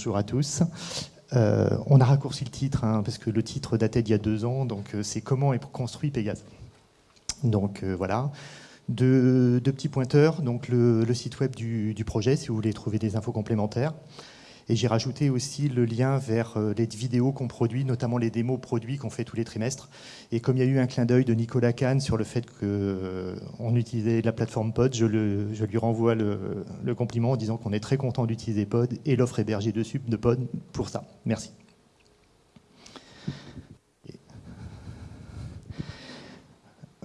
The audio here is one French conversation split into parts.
bonjour à tous. on a raccourci le titre, hein, parce que le titre datait d'il y a deux ans, donc c'est Comment est construit Pégase. Donc voilà, deux, petits pointeurs, donc le, site web du, projet, si vous voulez trouver des infos complémentaires. Et j'ai rajouté aussi le lien vers euh, les vidéos qu'on produit, notamment les démos produits qu'on fait tous les trimestres. Et comme il y a eu un clin d'œil de Nicolas Kahn sur le fait qu'on euh, utilisait la plateforme Pod, je, lui renvoie le, le compliment en disant qu'on est très content d'utiliser Pod et l'offre hébergée dessus de Pod pour ça. Merci.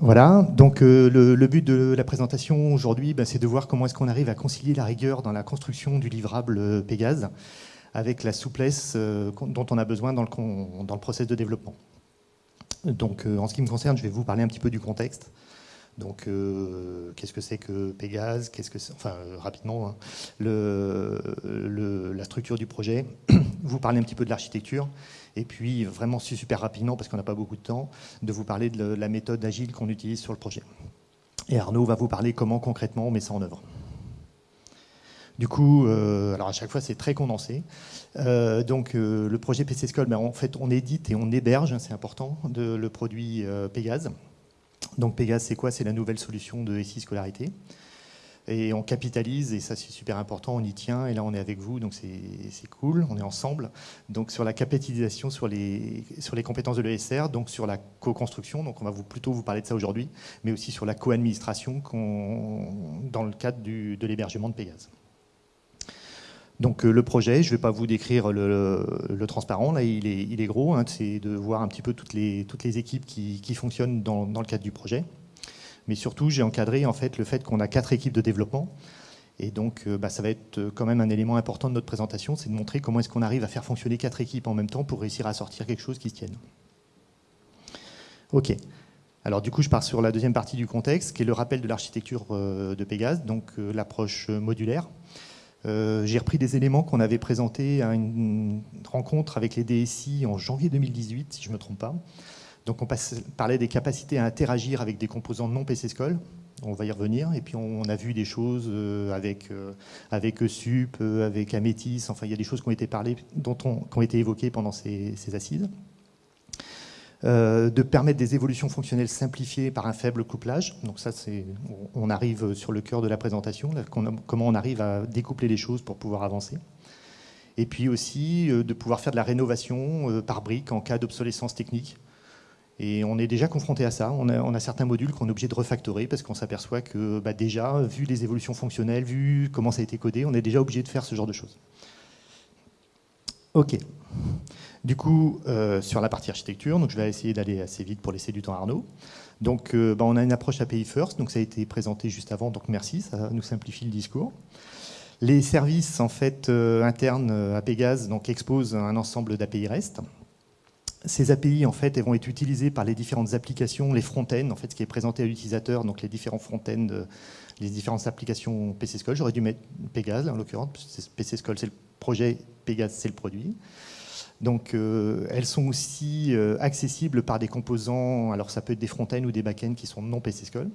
Voilà, donc euh, le, but de la présentation aujourd'hui, bah, c'est de voir comment est-ce qu'on arrive à concilier la rigueur dans la construction du livrable euh, Pégase avec la souplesse euh, dont on a besoin dans le, dans process de développement. Donc en ce qui me concerne, je vais vous parler un petit peu du contexte. Donc, qu'est-ce que c'est que Pégase? Qu'est-ce que enfin rapidement hein, la structure du projet. vous parler un petit peu de l'architecture et puis, vraiment super rapidement, parce qu'on n'a pas beaucoup de temps, de vous parler de la méthode agile qu'on utilise sur le projet. Et Arnaud va vous parler comment concrètement on met ça en œuvre. Du coup, euh, alors à chaque fois c'est très condensé. Euh, donc euh, le projet PC School, ben, en fait on édite et on héberge, hein, c'est important, de, le produit Pégase. Donc Pégase c'est quoi? C'est la nouvelle solution de SI Scolarité et on capitalise, et ça c'est super important, on y tient, et là on est avec vous, donc c'est cool, on est ensemble. Donc sur la capitalisation sur les, sur les compétences de l'ESR, donc sur la co-construction, donc on va vous, plutôt vous parler de ça aujourd'hui, mais aussi sur la co-administration dans le cadre de l'hébergement de Pégase. Donc euh, le projet, je ne vais pas vous décrire le, le, transparent, là il est, il est gros, hein, c'est de voir un petit peu toutes les, toutes les équipes qui, qui fonctionnent dans, dans le cadre du projet. Mais surtout, j'ai encadré en fait, le fait qu'on a quatre équipes de développement. Et donc, euh, bah, ça va être euh, quand même un élément important de notre présentation, c'est de montrer comment est-ce qu'on arrive à faire fonctionner quatre équipes en même temps pour réussir à sortir quelque chose qui se tienne. OK. Alors du coup, je pars sur la deuxième partie du contexte, qui est le rappel de l'architecture euh, de Pégase, donc l'approche modulaire. J'ai repris des éléments qu'on avait présentés à une rencontre avec les DSI en janvier 2018, si je ne me trompe pas. Donc on parlait des capacités à interagir avec des composants non PCSCOL. On va y revenir. Et puis on a vu des choses euh, avec, euh, avec SUP, euh, avec Amétis. Enfin, il y a des choses qui ont été parlées, dont qui ont été évoquées pendant ces, assises. de permettre des évolutions fonctionnelles simplifiées par un faible couplage. Donc ça, on arrive sur le cœur de la présentation, comment on arrive à découpler les choses pour pouvoir avancer. Et puis aussi de pouvoir faire de la rénovation par briques en cas d'obsolescence technique. Et on est déjà confronté à ça. On a, certains modules qu'on est obligé de refactorer parce qu'on s'aperçoit que bah, déjà, vu les évolutions fonctionnelles, vu comment ça a été codé, on est déjà obligé de faire ce genre de choses. OK. Du coup, euh, sur la partie architecture, donc je vais essayer d'aller assez vite pour laisser du temps à Arnaud. Donc, euh, bah, on a une approche API First, donc ça a été présenté juste avant, donc merci, ça nous simplifie le discours. Les services en fait euh, internes à Pégase donc exposent un ensemble d'API REST ces API, en fait, elles vont être utilisées par les différentes applications, les front-ends, en fait, ce qui est présenté à l'utilisateur, donc les différents front-ends, euh, les différentes applications PC School. J'aurais dû mettre Pégase, en l'occurrence, PC School, c'est le projet, Pégase, c'est le produit. Donc, euh, elles sont aussi euh, accessibles par des composants, alors ça peut être des front-ends ou des back-ends qui sont non PC School.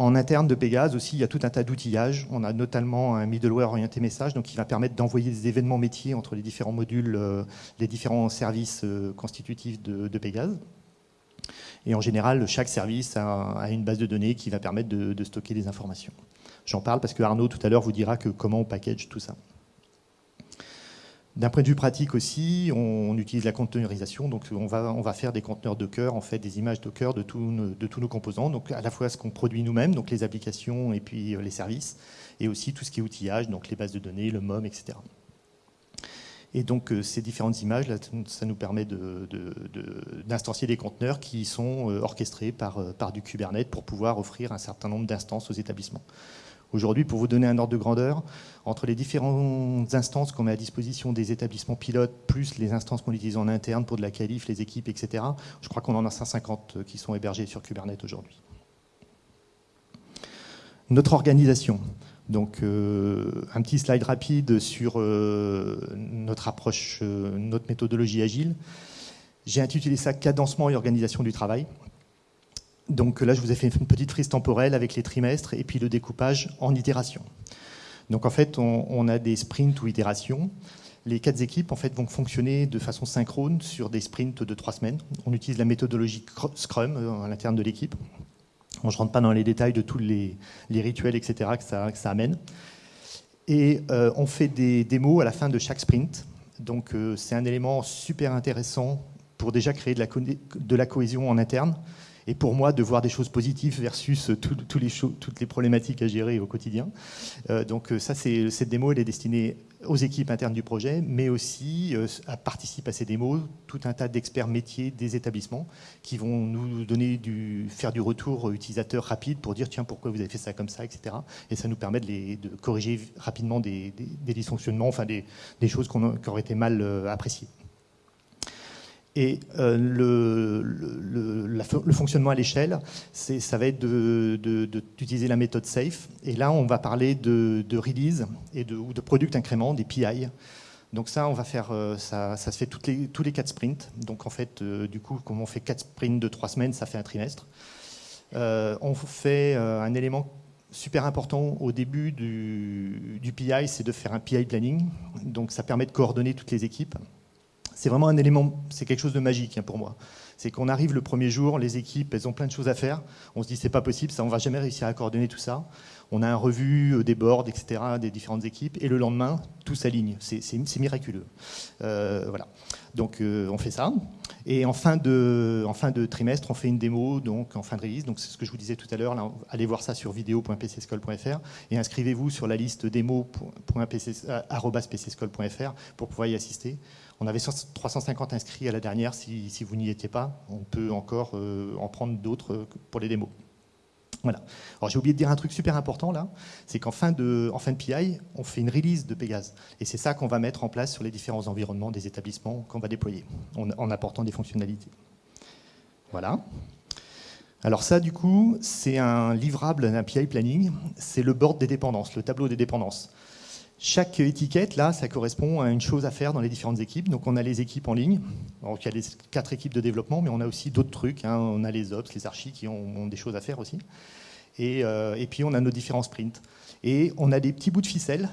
En interne de Pégase aussi, il y a tout un tas d'outillages. On a notamment un middleware orienté message, donc qui va permettre d'envoyer des événements métiers entre les différents modules, euh, les différents services euh, constitutifs de, Pégase. Et en général, chaque service a, une base de données qui va permettre de stocker des informations. J'en parle parce que Arnaud tout à l'heure vous dira que comment on package tout ça. D'un point de vue pratique aussi, on, utilise la containerisation, donc on va, faire des conteneurs Docker, en fait des images Docker de, de tous nos composants, donc à la fois ce qu'on produit nous-mêmes, donc les applications et puis euh, les services, et aussi tout ce qui est outillage, donc les bases de données, le MOM, etc. Et donc euh, ces différentes images, ça nous permet d'instancier de, des conteneurs qui sont euh, orchestrés par du Kubernetes pour pouvoir offrir un certain nombre d'instances aux établissements. Aujourd'hui, pour vous donner un ordre de grandeur, entre les différentes instances qu'on met à disposition des établissements pilotes, plus les instances qu'on utilise en interne pour de la qualif, les équipes, etc., je crois qu'on en a 150 qui sont hébergés sur Kubernetes aujourd'hui. Notre organisation. Donc, euh, un petit slide rapide sur euh, notre approche, euh, notre méthodologie agile. J'ai intitulé ça Cadencement et organisation du travail. Donc là, je vous ai fait une petite frise temporelle avec les trimestres et puis le découpage en itération. Donc en fait, on, a des sprints ou itérations. Les quatre équipes en fait, vont fonctionner de façon synchrone sur des sprints de trois semaines. On utilise la méthodologie Scrum euh, à l'interne de l'équipe. je ne rentre pas dans les détails de tous les, rituels, etc., que ça, amène. Et euh, on fait des démos à la fin de chaque sprint. Donc euh, c'est un élément super intéressant pour déjà créer de la cohésion en interne et pour moi de voir des choses positives versus les toutes les problématiques à gérer au quotidien. Euh, donc euh, ça, cette démo, elle est destinée aux équipes internes du projet, mais aussi euh, à participer à ces démos tout un tas d'experts métiers des établissements qui vont nous donner du, faire du retour utilisateur rapide pour dire tiens pourquoi vous avez fait ça comme ça, etc. Et ça nous permet de, les, corriger rapidement des, dysfonctionnements, enfin des, choses qui auraient été mal appréciées. Et euh, le, fonctionnement à l'échelle, ça va être d'utiliser la méthode SAFE. Et là, on va parler de, release et de, ou de product incrément, des PI. Donc ça, on va faire, euh, ça, se fait tous les quatre sprints. Donc en fait, euh, du coup, comme on fait quatre sprints de trois semaines, ça fait un trimestre. on fait un élément super important au début du PI, c'est de faire un PI planning. Donc ça permet de coordonner toutes les équipes c'est vraiment un élément, c'est quelque chose de magique hein, pour moi. C'est qu'on arrive le premier jour, les équipes, elles ont plein de choses à faire. On se dit, c'est pas possible, ça, on va jamais réussir à coordonner tout ça. On a un revu euh, des boards, etc., des différentes équipes, et le lendemain, tout s'aligne. C'est miraculeux. Euh, voilà. Donc, euh, on fait ça. Et en fin, de, en fin de trimestre, on fait une démo, donc en fin de release. Donc, c'est ce que je vous disais tout à l'heure. Allez voir ça sur vidéo.pcscol.fr et inscrivez-vous sur la liste démo.pcscol.fr pour pouvoir y assister. On avait 350 inscrits à la dernière, si, vous n'y étiez pas. On peut encore euh, en prendre d'autres euh, pour les démos. Voilà. Alors j'ai oublié de dire un truc super important là, c'est qu'en fin, de, en fin de PI, on fait une release de Pégase. Et c'est ça qu'on va mettre en place sur les différents environnements des établissements qu'on va déployer, en, apportant des fonctionnalités. Voilà. Alors ça, du coup, c'est un livrable d'un PI planning, c'est le board des dépendances, le tableau des dépendances. Chaque étiquette, là, ça correspond à une chose à faire dans les différentes équipes. Donc, on a les équipes en ligne. Donc, il y a les quatre équipes de développement, mais on a aussi d'autres trucs. Hein. On a les ops, les archis qui ont, des choses à faire aussi. Euh, et, puis, on a nos différents sprints. Et on a des petits bouts de ficelle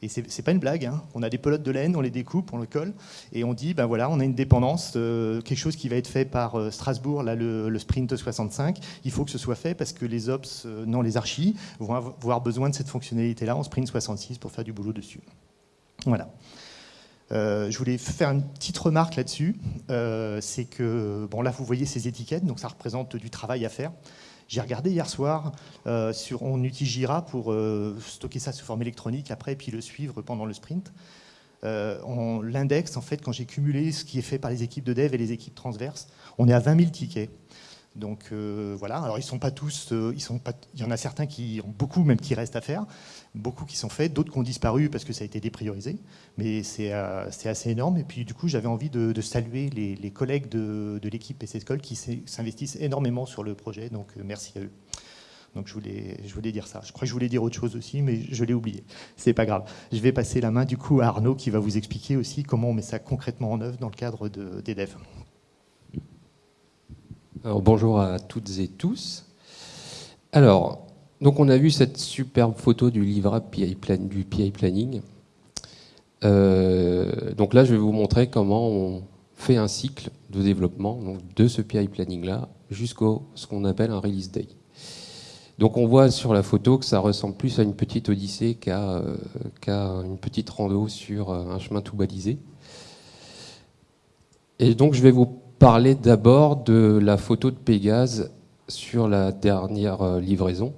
et c'est pas une blague, hein. on a des pelotes de laine, on les découpe, on le colle, et on dit, ben voilà, on a une dépendance, euh, quelque chose qui va être fait par euh, Strasbourg, là, le, sprint 65, il faut que ce soit fait parce que les ops, euh, non, les archis, vont avoir besoin de cette fonctionnalité-là en sprint 66 pour faire du boulot dessus. Voilà. je voulais faire une petite remarque là-dessus, c'est que, bon là vous voyez ces étiquettes, donc ça représente du travail à faire. J'ai regardé hier soir, euh, sur, on utilise Jira pour euh, stocker ça sous forme électronique après, puis le suivre pendant le sprint. Euh, L'index, en fait, quand j'ai cumulé ce qui est fait par les équipes de dev et les équipes transverses, on est à 20 000 tickets. Donc euh, voilà, alors ils sont pas tous, euh, il y en a certains qui ont beaucoup, même qui restent à faire, beaucoup qui sont faits, d'autres qui ont disparu parce que ça a été dépriorisé, mais c'est euh, assez énorme. Et puis du coup, j'avais envie de, saluer les, collègues de, l'équipe PC School qui s'investissent énormément sur le projet, donc merci à eux. Donc je voulais, je voulais dire ça. Je crois que je voulais dire autre chose aussi, mais je l'ai oublié. C'est pas grave. Je vais passer la main du coup à Arnaud qui va vous expliquer aussi comment on met ça concrètement en œuvre dans le cadre des devs bonjour à toutes et tous. Alors, donc on a vu cette superbe photo du livrable du PI Planning. Euh, donc là, je vais vous montrer comment on fait un cycle de développement de ce PI Planning-là jusqu'au ce qu'on appelle un Release Day. Donc on voit sur la photo que ça ressemble plus à une petite odyssée qu'à euh, une petite rando sur euh, un chemin tout balisé. Et donc je vais vous parler d'abord de la photo de Pégase sur la dernière euh, livraison,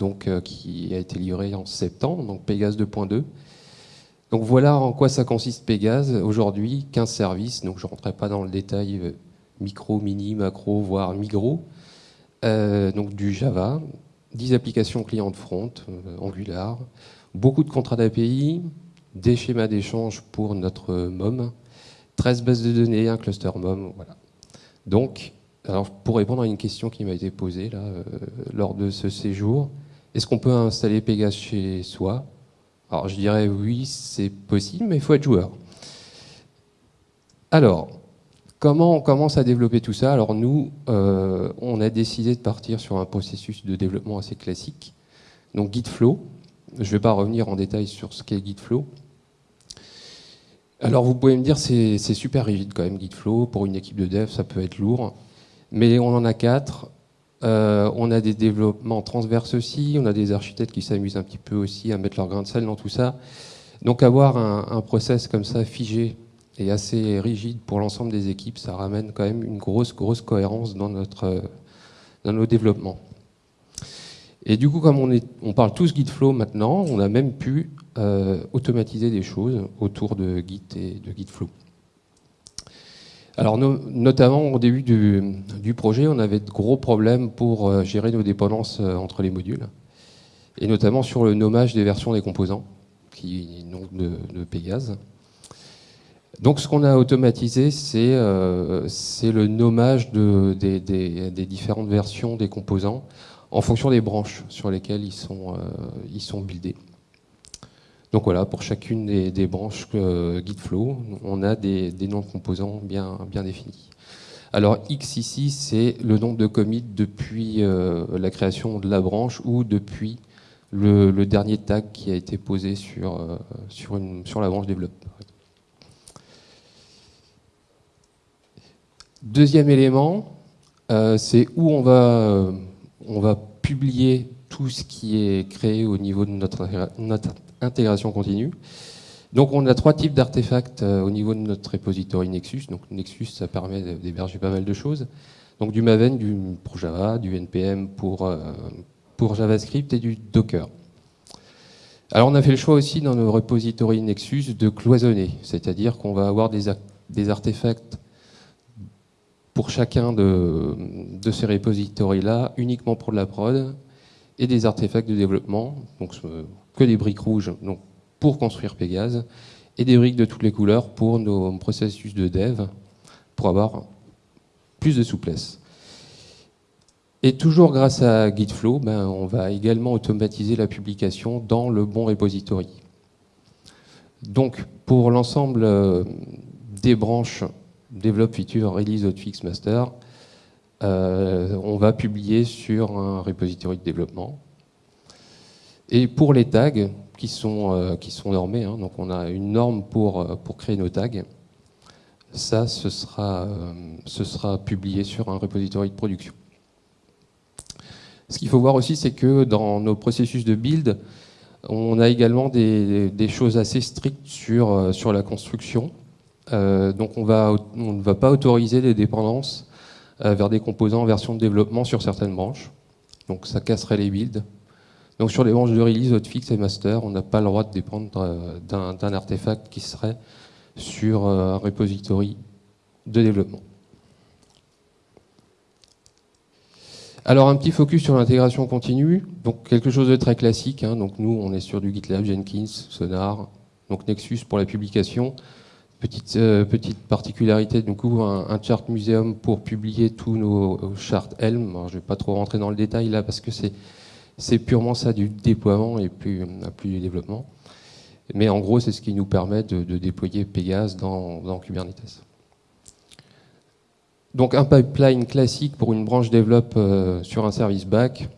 donc, euh, qui a été livrée en septembre, donc Pégase 2.2. Donc voilà en quoi ça consiste Pégase. Aujourd'hui, 15 services, donc je ne rentrerai pas dans le détail euh, micro, mini, macro, voire migro. donc du Java, 10 applications clients de front, Angular, beaucoup de contrats d'API, des schémas d'échange pour notre MOM, 13 bases de données, un cluster MOM, voilà. Donc, alors pour répondre à une question qui m'a été posée euh, lors de ce séjour, est-ce qu'on peut installer Pégase chez soi? Alors je dirais oui, c'est possible, mais il faut être joueur. Alors, comment on commence à développer tout ça? Alors nous, euh, on a décidé de partir sur un processus de développement assez classique, donc Gitflow. Je ne vais pas revenir en détail sur ce qu'est Gitflow. Alors vous pouvez me dire c'est c'est super rigide quand même Gitflow. Pour une équipe de dev, ça peut être lourd. Mais on en a quatre. Euh, on a des développements transverses aussi. On a des architectes qui s'amusent un petit peu aussi à mettre leur grain de sel dans tout ça. Donc avoir un, un process comme ça figé et assez rigide pour l'ensemble des équipes, ça ramène quand même une grosse, grosse cohérence dans, dans nos développements. Et du coup, comme on, parle tous Gitflow maintenant, on a même pu euh, automatiser des choses autour de Git et de Gitflow. Alors, no, notamment au début du, projet, on avait de gros problèmes pour euh, gérer nos dépendances euh, entre les modules, et notamment sur le nommage des versions des composants, qui donc de, de Pégase. Donc ce qu'on a automatisé, c'est le nommage de, des, des, des, différentes versions des composants en fonction des branches sur lesquelles ils sont, euh, ils buildés. Donc voilà, pour chacune des, branches euh, Gitflow, on a des, noms de composants bien, définis. Alors X ici, c'est le nombre de commits depuis euh, la création de la branche ou depuis le, dernier tag qui a été posé sur, la branche développe. Deuxième élément, c'est où on va, on va publier tout ce qui est créé au niveau de notre, intégration continue. Donc on a trois types d'artefacts euh, au niveau de notre repository Nexus. Donc Nexus, ça permet d'héberger pas mal de choses. Donc du Maven, du, pour Java, du NPM pour, euh, pour JavaScript et du Docker. Alors on a fait le choix aussi dans nos repositories Nexus de cloisonner, c'est-à-dire qu'on va avoir des, des artefacts pour chacun de, de ces repositories-là, uniquement pour de la prod, et des artefacts de développement, donc que des briques rouges donc pour construire Pégase, et des briques de toutes les couleurs pour nos processus de dev, pour avoir plus de souplesse. Et toujours grâce à Gitflow, ben, on va également automatiser la publication dans le bon repository. Donc, pour l'ensemble euh, des branches développe feature release hotfix master, euh, on va publier sur un repository de développement. Et pour les tags qui sont, euh, qui sont normés, hein, donc on a une norme pour, euh, pour créer nos tags, ça, ce sera, ce sera publié sur un repository de production. Ce qu'il faut voir aussi, c'est que dans nos processus de build, on a également des, des choses assez strictes sur, sur la construction. Euh, donc on, ne va pas autoriser les dépendances euh, vers des composants en version de développement sur certaines branches. Donc ça casserait les builds. Donc sur les branches de release, hotfix et master, on n'a pas le droit de dépendre euh, d'un artefact qui serait sur un repository de développement. Alors un petit focus sur l'intégration continue, donc quelque chose de très classique. Hein. Donc nous, on est sur du GitLab, Jenkins, Sonar, donc Nexus pour la publication, Petite, euh, petite particularité, un, chart muséum pour publier tous nos charts Helm. Je ne vais pas trop rentrer dans le détail là parce que c'est purement ça du déploiement et plus, plus du développement. Mais en gros, c'est ce qui nous permet de, déployer Pégase dans, Kubernetes. Donc un pipeline classique pour une branche développe euh, sur un service back.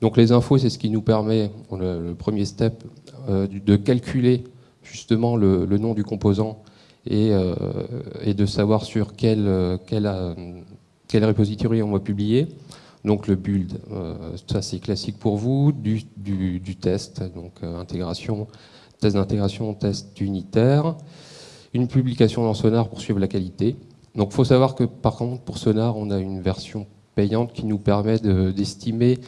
Donc les infos, c'est ce qui nous permet, le, premier step, euh, de calculer justement le, nom du composant et, euh, de savoir sur quel, quel, quel repository on va publier. Donc le build, euh, ça c'est classique pour vous, du, test, donc euh, intégration, test d'intégration, test unitaire, une publication dans Sonar pour suivre la qualité. Donc il faut savoir que par contre pour Sonar on a une version payante qui nous permet d'estimer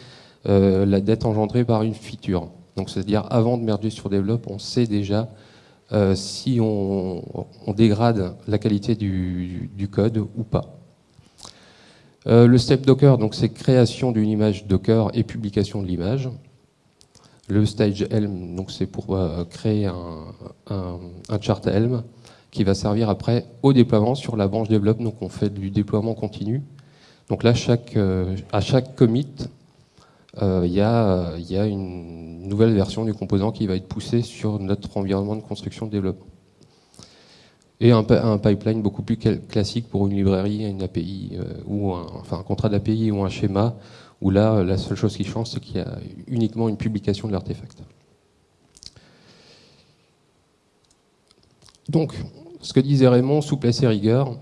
euh, la dette engendrée par une feature. Donc c'est-à-dire avant de merger sur Develop, on sait déjà euh, si on, dégrade la qualité du, code ou pas. Euh, le step Docker, donc c'est création d'une image Docker et publication de l'image. Le stage Helm, donc c'est pour euh, créer un, chart Helm qui va servir après au déploiement sur la branche develop. Donc on fait du déploiement continu. Donc là, chaque, à chaque commit, euh, euh, il y, a, une nouvelle version du composant qui va être poussée sur notre environnement de construction de développement et un, pipeline beaucoup plus classique pour une librairie, une API euh, ou un, enfin un contrat d'API ou un schéma où là la seule chose qui change c'est qu'il y a uniquement une publication de l'artefact. Donc, ce que disait Raymond, souplesse et rigueur,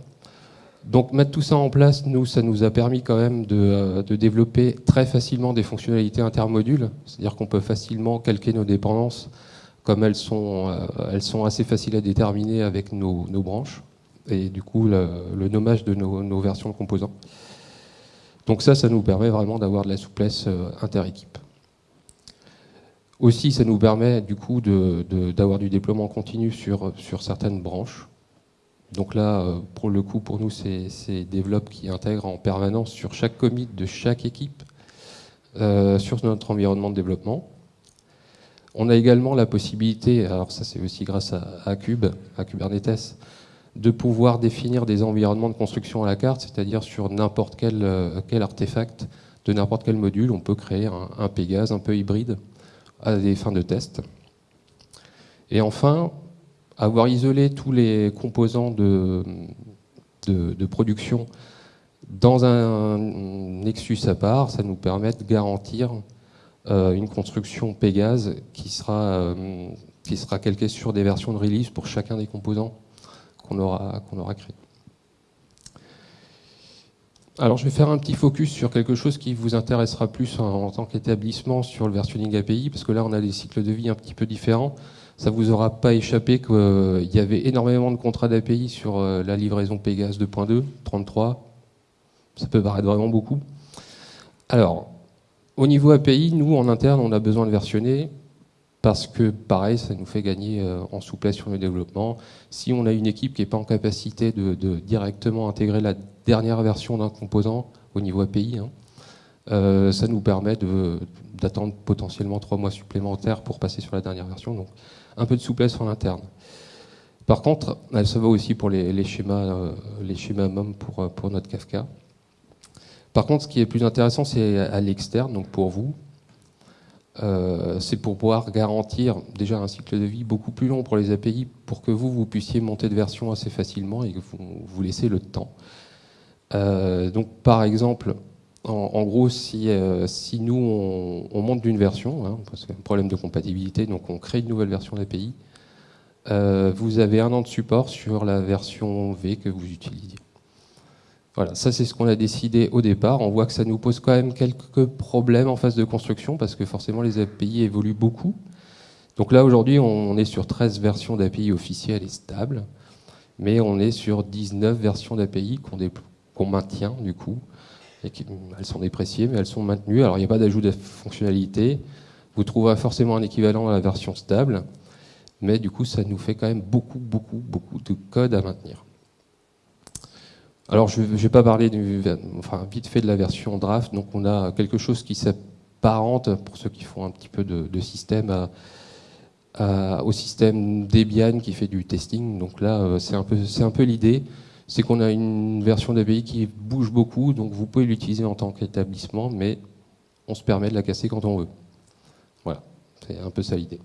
donc mettre tout ça en place, nous, ça nous a permis quand même de, euh, développer très facilement des fonctionnalités intermodules, c'est-à-dire qu'on peut facilement calquer nos dépendances comme elles sont, euh, assez faciles à déterminer avec nos, branches, et du coup le, nommage de nos, versions de composants. Donc ça, ça nous permet vraiment d'avoir de la souplesse euh, inter-équipe. Aussi, ça nous permet du coup d'avoir du déploiement continu sur certaines branches. Donc là, euh, pour le coup, pour nous, c'est Develop qui intègre en permanence sur chaque commit de chaque équipe euh, sur notre environnement de développement. On a également la possibilité, alors ça c'est aussi grâce à, Cube, à Kubernetes, de pouvoir définir des environnements de construction à la carte, c'est-à-dire sur n'importe quel, euh, quel, artefact de n'importe quel module, on peut créer un, un Pégase un peu hybride à des fins de test. Et enfin, avoir isolé tous les composants de, production dans un Nexus à part, ça nous permet de garantir euh, une construction Pégase qui sera, euh, qui sera calquée sur des versions de release pour chacun des composants qu'on aura, qu'on aura créés. Alors je vais faire un petit focus sur quelque chose qui vous intéressera plus en, en tant qu'établissement sur le versionning API, parce que là on a des cycles de vie un petit peu différents ça vous aura pas échappé qu'il euh, y avait énormément de contrats d'API sur euh, la livraison Pégase 2.2, 33. Ça peut paraître vraiment beaucoup. Alors, au niveau API, nous, en interne, on a besoin de versionner parce que, pareil, ça nous fait gagner euh, en souplesse sur le développement. Si on a une équipe qui n'est pas en capacité de, directement intégrer la dernière version d'un composant au niveau API, hein, ça nous permet d'attendre potentiellement trois mois supplémentaires pour passer sur la dernière version. Donc, un peu de souplesse en interne. Par contre, ça va aussi pour les, schémas, euh, les schémas MOM pour, euh, pour notre Kafka. Par contre, ce qui est plus intéressant, c'est à l'externe, donc pour vous. Euh, c'est pour pouvoir garantir déjà un cycle de vie beaucoup plus long pour les API pour que vous, vous puissiez monter de version assez facilement et que vous vous laissez le temps. donc, par exemple, en, gros, si, euh, nous, on, monte d'une version, hein, parce qu'il y a un problème de compatibilité, donc on crée une nouvelle version d'API, euh, vous avez un an de support sur la version V que vous utilisez. Voilà, ça c'est ce qu'on a décidé au départ. On voit que ça nous pose quand même quelques problèmes en phase de construction, parce que forcément les API évoluent beaucoup. Donc là, aujourd'hui, on est sur 13 versions d'API officielles et stables, mais on est sur 19 versions d'API qu'on maintient, du coup, elles sont dépréciées, mais elles sont maintenues. Alors il n'y a pas d'ajout de fonctionnalité. Vous trouverez forcément un équivalent à la version stable, mais du coup, ça nous fait quand même beaucoup, beaucoup, beaucoup de code à maintenir. Alors, je ne vais pas parler du, enfin, vite fait de la version draft. Donc, on a quelque chose qui s'apparente, pour ceux qui font un petit peu de, système, au système Debian qui fait du testing. Donc là, euh, c'est un peu, un peu l'idée c'est qu'on a une version d'API qui bouge beaucoup, donc vous pouvez l'utiliser en tant qu'établissement, mais on se permet de la casser quand on veut. Voilà, c'est un peu ça l'idée.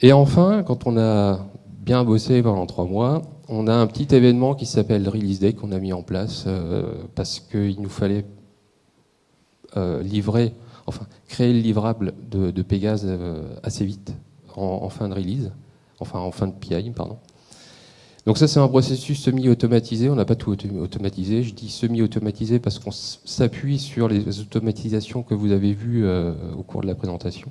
Et enfin, quand on a bien bossé pendant trois mois, on a un petit événement qui s'appelle Release Day qu'on a mis en place euh, parce qu'il nous fallait euh, livrer, enfin créer le livrable de, de Pégase euh, assez vite en, en, fin de release, enfin en fin de PI, pardon. Donc ça, c'est un processus semi-automatisé. On n'a pas tout automatisé. Je dis semi-automatisé parce qu'on s'appuie sur les automatisations que vous avez vues euh, au cours de la présentation.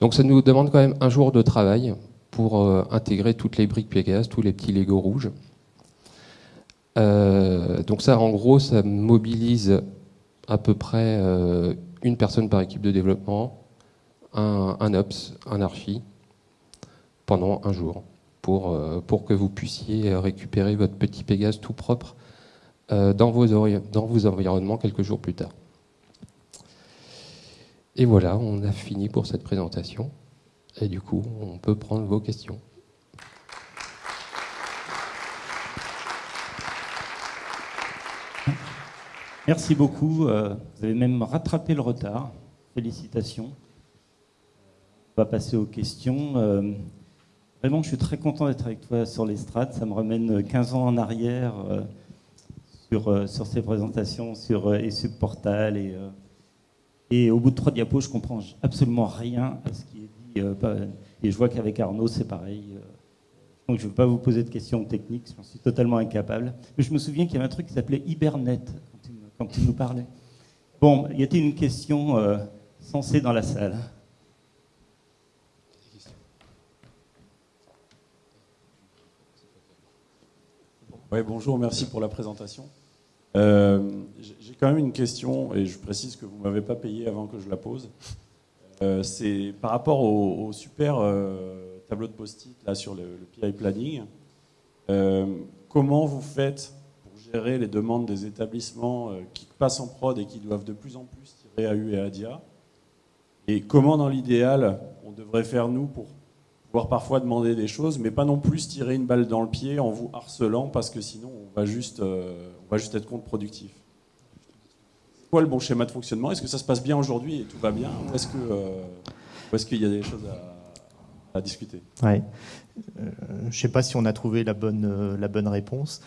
Donc ça nous demande quand même un jour de travail pour euh, intégrer toutes les briques Pegasus, tous les petits Lego rouges. Euh, donc ça, en gros, ça mobilise à peu près une personne par équipe de développement, un, un ops, un archi, pendant un jour. Euh, pour, que vous puissiez récupérer votre petit Pégase tout propre euh, dans, vos dans vos environnements quelques jours plus tard. Et voilà, on a fini pour cette présentation. Et du coup, on peut prendre vos questions. Merci beaucoup. Euh, vous avez même rattrapé le retard. Félicitations. On va passer aux questions. Vraiment, je suis très content d'être avec toi sur l'estrade. Ça me ramène 15 ans en arrière euh, sur, euh, sur ces présentations, sur euh, Portal. Et, et au bout de trois diapos, je comprends absolument rien à ce qui est dit et je vois qu'avec Arnaud, c'est pareil. Donc je ne veux pas vous poser de questions techniques, j'en suis totalement incapable. Mais je me souviens qu'il y avait un truc qui s'appelait Hibernet quand il, nous parlait. Bon, y a-t-il une question sensée dans la salle? Oui, bonjour, merci pour la présentation. Euh, j'ai quand même une question, et je précise que vous ne m'avez pas payé avant que je la pose. Euh, c'est par rapport au, super euh, tableau de post-it sur le, PI planning. comment vous faites pour gérer les demandes des établissements qui passent en prod et qui doivent de plus en plus tirer AU et ADIA Et comment, dans l'idéal, on devrait faire, nous, pour pouvoir parfois demander des choses, mais pas non plus tirer une balle dans le pied en vous harcelant, parce que sinon on va juste, euh, on va juste être contre-productif. C'est quoi le bon schéma de fonctionnement? Est-ce que ça se passe bien aujourd'hui et tout va bien? Ou est-ce euh, qu'il y a des choses à, discuter? Euh, je ne sais pas si on a trouvé la bonne, la bonne réponse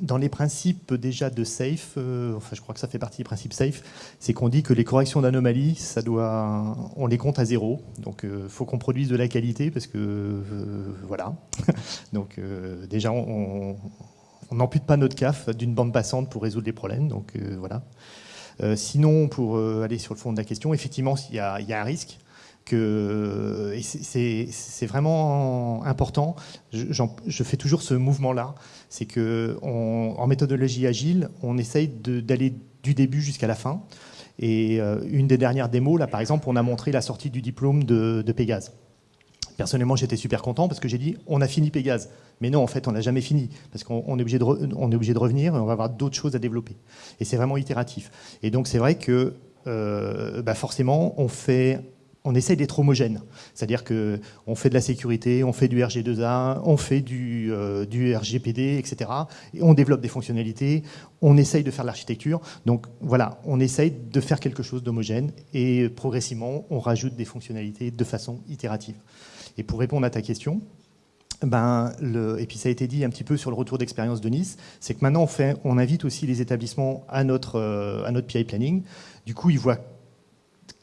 dans les principes déjà de SAFE, euh, enfin je crois que ça fait partie des principes SAFE, c'est qu'on dit que les corrections d'anomalies, ça doit, on les compte à zéro. Donc il euh, faut qu'on produise de la qualité parce que euh, voilà. donc déjà on n'ampute pas notre CAF d'une bande passante pour résoudre les problèmes. Donc voilà. sinon, pour aller sur le fond de la question, effectivement, il y a, un risque que c'est vraiment important. je, fais toujours ce mouvement-là c'est qu'en méthodologie agile, on essaye d'aller du début jusqu'à la fin. Et euh, une des dernières démos, là par exemple, on a montré la sortie du diplôme de, Pégase. Personnellement, j'étais super content parce que j'ai dit on a fini Pégase. Mais non, en fait, on n'a jamais fini parce qu'on est, obligé de est obligé de revenir et on va avoir d'autres choses à développer. Et c'est vraiment itératif. Et donc, c'est vrai que euh, bah, forcément, on fait on essaye d'être homogène. C'est-à-dire qu'on fait de la sécurité, on fait du RG2A, on fait du, euh, RGPD, etc. Et on développe des fonctionnalités, on essaye de faire l'architecture. Donc voilà, on essaye de faire quelque chose d'homogène et progressivement, on rajoute des fonctionnalités de façon itérative. Et pour répondre à ta question, ben, le, et puis ça a été dit un petit peu sur le retour d'expérience de Nice, c'est que maintenant on, on invite aussi les établissements à notre, euh, à notre PI planning. Du coup, ils voient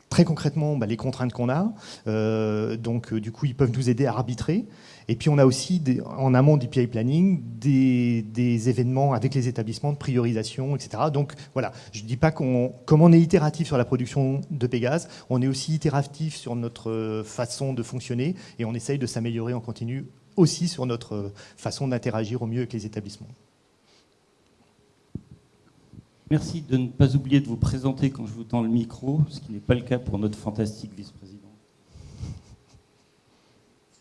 très concrètement bah, les contraintes qu'on a. Euh, donc, euh, du coup, ils peuvent nous aider à arbitrer. Et puis, on a aussi, en amont du PI planning, des, événements avec les établissements de priorisation, etc. Donc, voilà, je ne dis pas qu'on, comme on est itératif sur la production de Pégase, on est aussi itératif sur notre façon de fonctionner et on essaye de s'améliorer en continu aussi sur notre façon d'interagir au mieux avec les établissements. Merci de ne pas oublier de vous présenter quand je vous tends le micro, ce qui n'est pas le cas pour notre fantastique vice-président.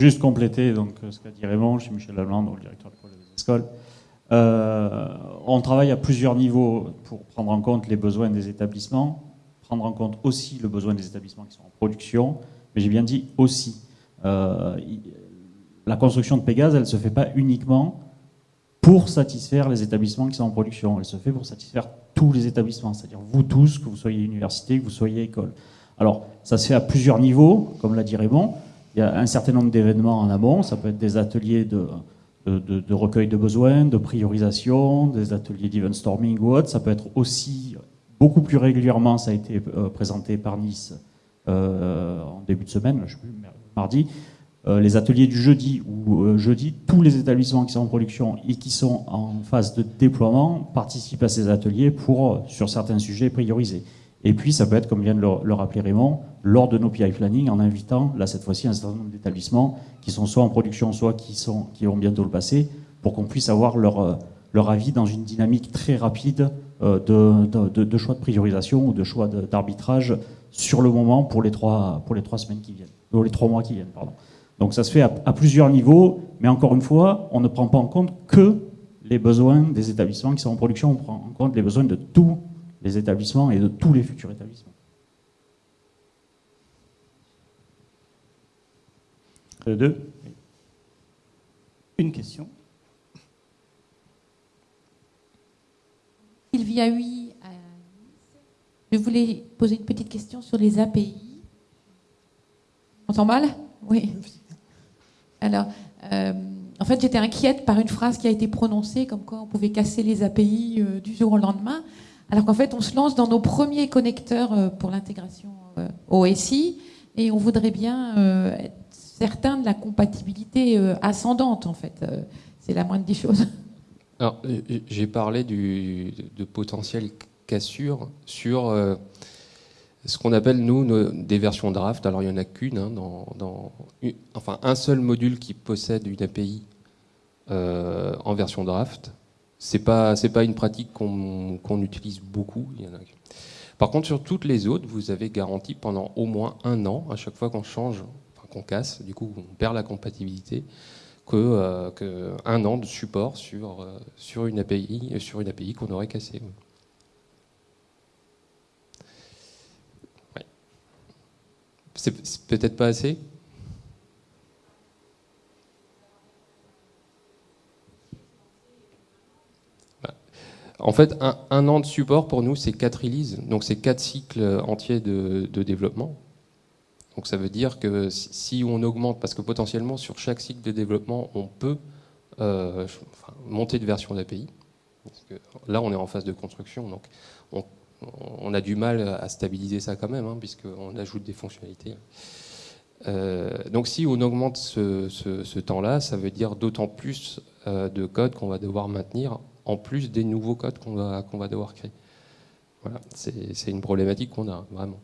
Juste compléter donc, ce qu'a dit Raymond, je suis Michel Lalande, le directeur de projet des écoles. Euh, on travaille à plusieurs niveaux pour prendre en compte les besoins des établissements, prendre en compte aussi le besoin des établissements qui sont en production, mais j'ai bien dit aussi. Euh, la construction de Pégase, elle ne se fait pas uniquement pour satisfaire les établissements qui sont en production, elle se fait pour satisfaire tous les établissements, c'est-à-dire vous tous, que vous soyez université, que vous soyez école. Alors, ça se fait à plusieurs niveaux, comme l'a dit Raymond. Il y a un certain nombre d'événements en amont, ça peut être des ateliers de, recueil de besoins, de priorisation, des ateliers d'event storming ou autre. Ça peut être aussi, beaucoup plus régulièrement, ça a été euh, présenté par Nice euh, en début de semaine, je sais plus, mardi, les ateliers du jeudi, où euh, jeudi, tous les établissements qui sont en production et qui sont en phase de déploiement participent à ces ateliers pour, euh, sur certains sujets, prioriser. Et puis, ça peut être, comme vient de le, rappeler Raymond, lors de nos PI planning, en invitant, là, cette fois-ci, un certain nombre d'établissements qui sont soit en production, soit qui, sont, qui vont bientôt le passer, pour qu'on puisse avoir leur, leur avis dans une dynamique très rapide de, de, de choix de priorisation ou de choix d'arbitrage sur le moment pour les trois, pour les trois semaines qui viennent, ou les trois mois qui viennent, pardon. Donc ça se fait à, plusieurs niveaux, mais encore une fois, on ne prend pas en compte que les besoins des établissements qui sont en production, on prend en compte les besoins de tous les établissements et de tous les futurs établissements. Euh, deux. Une question. Sylvia oui. Je voulais poser une petite question sur les API. On entend mal? Oui. Alors, euh, en fait, j'étais inquiète par une phrase qui a été prononcée, comme quoi on pouvait casser les API euh, du jour au lendemain, alors qu'en fait, on se lance dans nos premiers connecteurs euh, pour l'intégration OSI, et on voudrait bien être certain de la compatibilité ascendante, en fait. C'est la moindre des choses. Alors, j'ai parlé de potentielles cassures sur ce qu'on appelle, nous, des versions draft. Alors, il n'y en a qu'une, hein, dans, dans enfin, un seul module qui possède une API euh, en version draft. C'est pas, c'est pas une pratique qu'on utilise beaucoup. Il y en a. Par contre, sur toutes les autres, vous avez garanti pendant au moins un an, à chaque fois qu'on change, enfin, qu'on casse, du coup, on perd la compatibilité, que, euh, an de support sur, euh, sur une API, API qu'on aurait cassée. C'est peut-être pas assez? Bah, En fait, un, an de support pour nous, c'est quatre releases, donc c'est quatre cycles entiers de, développement. Donc ça veut dire que si on augmente, parce que potentiellement sur chaque cycle de développement, on peut euh, monter de version d'API. Là, on est en phase de construction, donc on, on a du mal à stabiliser ça quand même, hein, puisqu'on ajoute des fonctionnalités. Euh, donc si on augmente ce, temps-là, ça veut dire d'autant plus euh, de code qu'on va devoir maintenir, en plus des nouveaux codes qu'on va, qu'on va devoir créer. Voilà, c'est une problématique qu'on a, vraiment.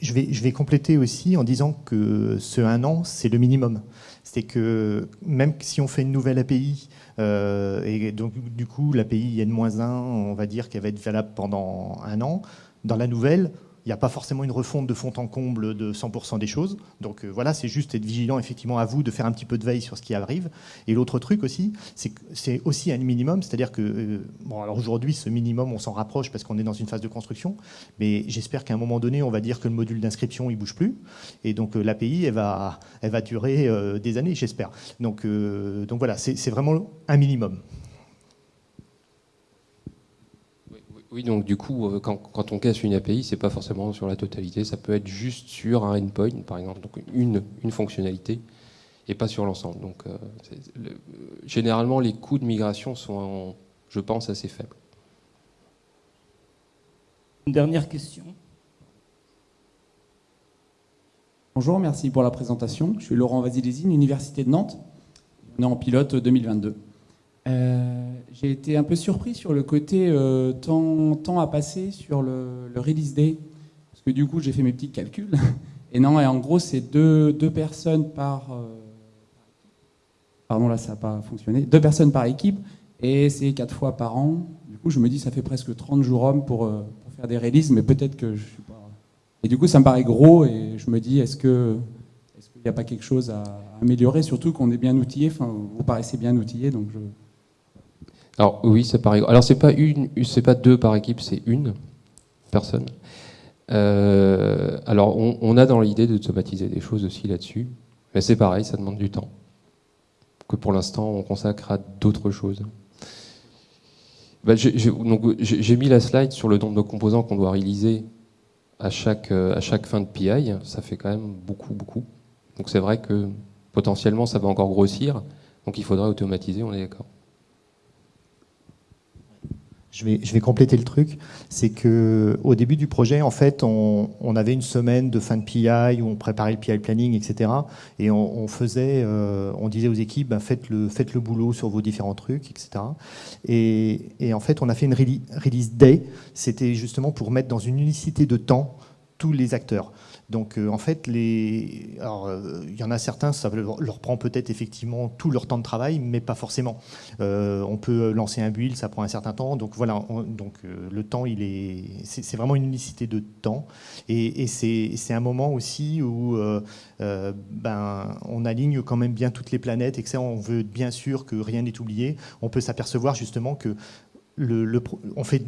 Je, vais, compléter aussi en disant que ce un an, c'est le minimum. C'est que même si on fait une nouvelle API, euh, et donc du coup l'API N-1, on va dire qu'elle va être valable pendant un an, dans la nouvelle, il n'y a pas forcément une refonte de fond en comble de 100% des choses. Donc euh, voilà, c'est juste être vigilant effectivement à vous de faire un petit peu de veille sur ce qui arrive. Et l'autre truc aussi, c'est aussi un minimum, c'est-à-dire que, euh, bon alors aujourd'hui ce minimum on s'en rapproche parce qu'on est dans une phase de construction, mais j'espère qu'à un moment donné on va dire que le module d'inscription il bouge plus, et donc euh, l'API elle va, elle va durer des années j'espère. Donc, donc voilà, c'est vraiment un minimum. Oui, donc du coup, euh, quand, quand on casse une API, c'est pas forcément sur la totalité, ça peut être juste sur un endpoint, par exemple, donc une, une fonctionnalité, et pas sur l'ensemble. Donc, euh, le- euh, généralement, les coûts de migration sont, je pense, assez faibles. Une dernière question. Bonjour, merci pour la présentation. Je suis Laurent Vasilésine, Université de Nantes. On est en pilote 2022. Euh, J'ai été un peu surpris sur le côté euh, temps, à passer sur le, le release day. Parce que du coup, j'ai fait mes petits calculs. Et non, et en gros, c'est deux, deux personnes par. euh, pardon, là, ça n'a pas fonctionné. Deux personnes par équipe. Et c'est quatre fois par an. Du coup, je me dis, ça fait presque 30 jours hommes pour, euh, pour faire des releases. Mais peut-être que je suis pas. Et du coup, ça me paraît gros et je me dis, est-ce que est-ce qu'il n'y a pas quelque chose à améliorer, surtout qu'on est bien outillé. Enfin, vous paraissez bien outillé, donc je. Alors oui, ça paraît. Alors c'est pas une, c'est pas deux par équipe, c'est une personne. Euh, alors on, on a dans l'idée d'automatiser des choses aussi là-dessus, mais c'est pareil, ça demande du temps que pour l'instant on consacre à d'autres choses. Ben, j'ai- mis la slide sur le nombre de composants qu'on doit réaliser à chaque, euh, à chaque fin de PI. Ça fait quand même beaucoup, beaucoup. Donc c'est vrai que potentiellement ça va encore grossir. Donc il faudrait automatiser, on est d'accord. Je vais, je vais compléter le truc. C'est que au début du projet, en fait, on, on avait une semaine de fin de PI où on préparait le PI planning, etc. Et on, on faisait, euh, on disait aux équipes, ben, faites le, faites le boulot sur vos différents trucs, etc. Et, et en fait, on a fait une rele- release day. C'était justement pour mettre dans une unicité de temps tous les acteurs. Donc euh, en fait, les... Euh, il y en a certains, ça leur prend peut-être effectivement tout leur temps de travail, mais pas forcément. Euh, on peut lancer un build, ça prend un certain temps. Donc voilà, on- donc le temps, il est, c'est vraiment une unicité de temps, et, c'est un moment aussi où ben on aligne quand même bien toutes les planètes et que ça, on veut bien sûr que rien n'est oublié. On peut s'apercevoir justement que le, le on fait,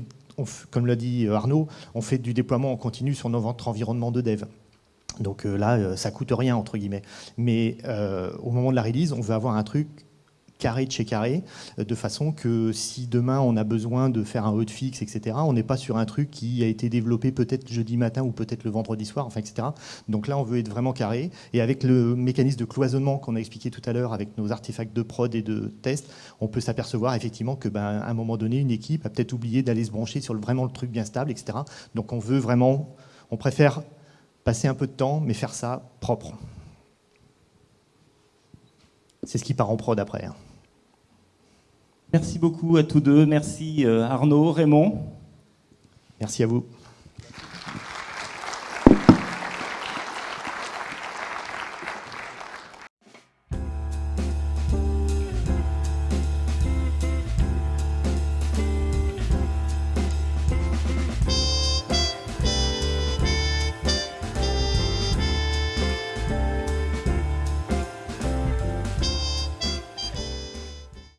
comme l'a dit Arnaud, on fait du déploiement en continu sur notre environnement de dev. Donc euh, là, euh, ça coûte rien entre guillemets. Mais euh, au moment de la release, on veut avoir un truc carré de chez carré, euh, de façon que si demain on a besoin de faire un hotfix, etc., on n'est pas sur un truc qui a été développé peut-être jeudi matin ou peut-être le vendredi soir, enfin, etc. Donc là, on veut être vraiment carré. Et avec le mécanisme de cloisonnement qu'on a expliqué tout à l'heure, avec nos artefacts de prod et de test, on peut s'apercevoir effectivement que, ben, un moment donné, une équipe a peut-être oublié d'aller se brancher sur vraiment le truc bien stable, etc. Donc on veut vraiment, on préfère passer un peu de temps, mais faire ça propre. C'est ce qui part en prod après. Merci beaucoup à tous deux. Merci euh, Arnaud, Raymond. Merci à vous.